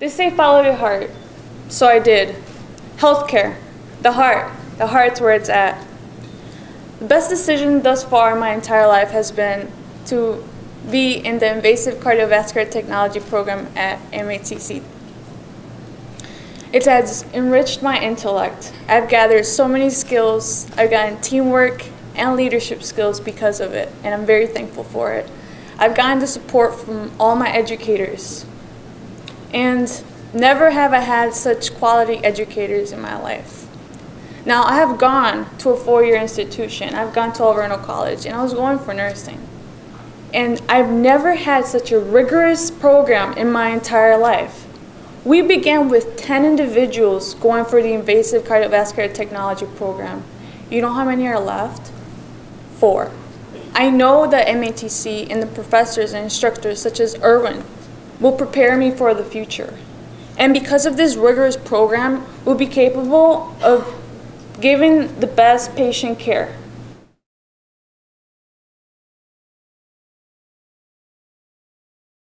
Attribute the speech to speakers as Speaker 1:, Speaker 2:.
Speaker 1: They say follow your heart. So I did. Healthcare. The heart. The heart's where it's at. The best decision thus far in my entire life has been to be in the invasive cardiovascular technology program at MATC. It has enriched my intellect. I've gathered so many skills. I've gotten teamwork and leadership skills because of it, and I'm very thankful for it. I've gotten the support from all my educators. And never have I had such quality educators in my life. Now, I have gone to a four-year institution. I've gone to Alverno College, and I was going for nursing. And I've never had such a rigorous program in my entire life. We began with 10 individuals going for the invasive cardiovascular technology program. You know how many are left? Four. I know that MATC and the professors and instructors such as Erwin will prepare me for the future. And because of this rigorous program, we'll be capable of giving the best patient care.